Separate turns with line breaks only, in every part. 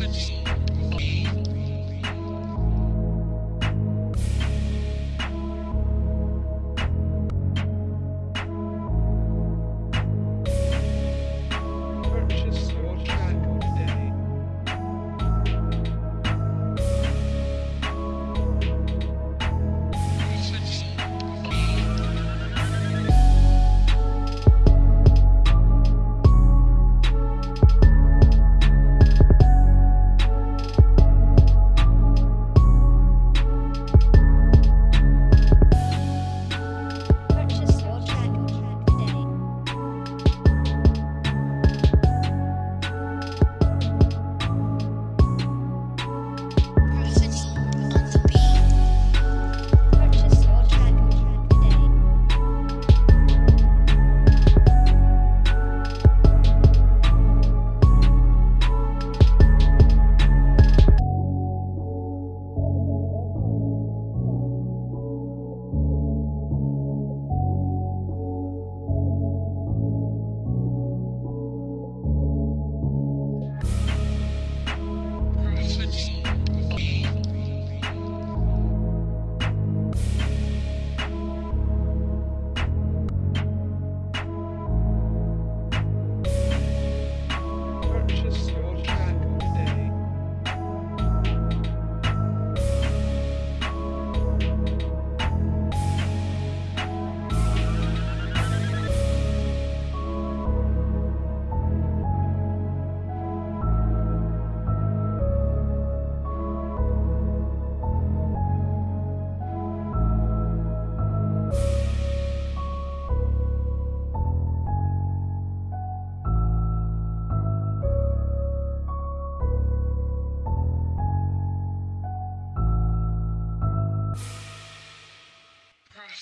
Message.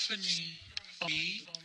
Stephanie.